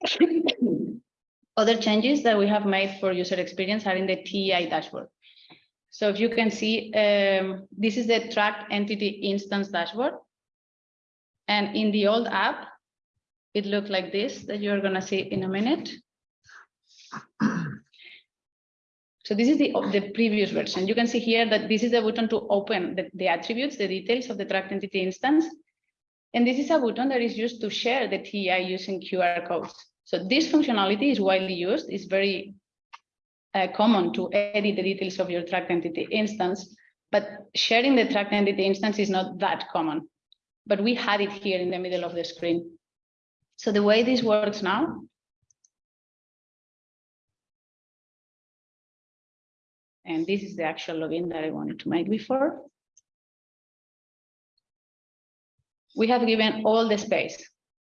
Other changes that we have made for user experience are in the TEI dashboard. So if you can see, um, this is the track entity instance dashboard. And in the old app, it looked like this that you're gonna see in a minute. So this is the, the previous version. You can see here that this is the button to open the, the attributes, the details of the tracked entity instance. And this is a button that is used to share the TEI using QR codes. So this functionality is widely used, it's very uh, common to edit the details of your tracked entity instance, but sharing the tracked entity instance is not that common. But we had it here in the middle of the screen. So the way this works now And this is the actual login that I wanted to make before. We have given all the space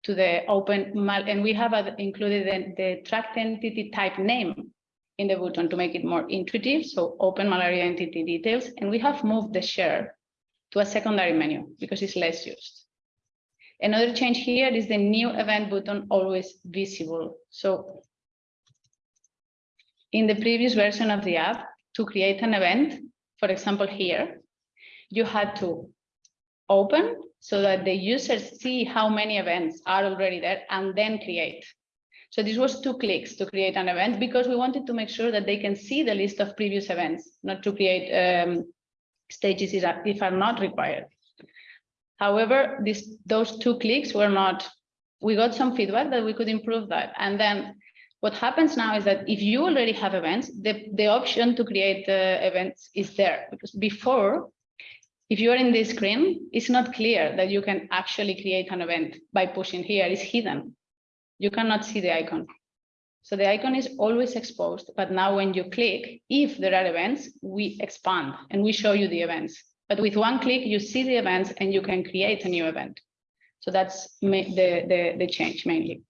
to the open mal and we have included the, the tracked entity type name in the button to make it more intuitive. So open malaria entity details, and we have moved the share to a secondary menu because it's less used. Another change here is the new event button always visible. So in the previous version of the app, to create an event, for example, here, you had to open so that the users see how many events are already there and then create. So this was two clicks to create an event because we wanted to make sure that they can see the list of previous events, not to create um, stages if are not required. However, this, those two clicks were not, we got some feedback that we could improve that. And then what happens now is that if you already have events, the, the option to create uh, events is there because before, if you are in this screen, it's not clear that you can actually create an event by pushing here, it's hidden. You cannot see the icon. So the icon is always exposed, but now when you click, if there are events, we expand and we show you the events. But with one click, you see the events and you can create a new event. So that's the, the, the change mainly.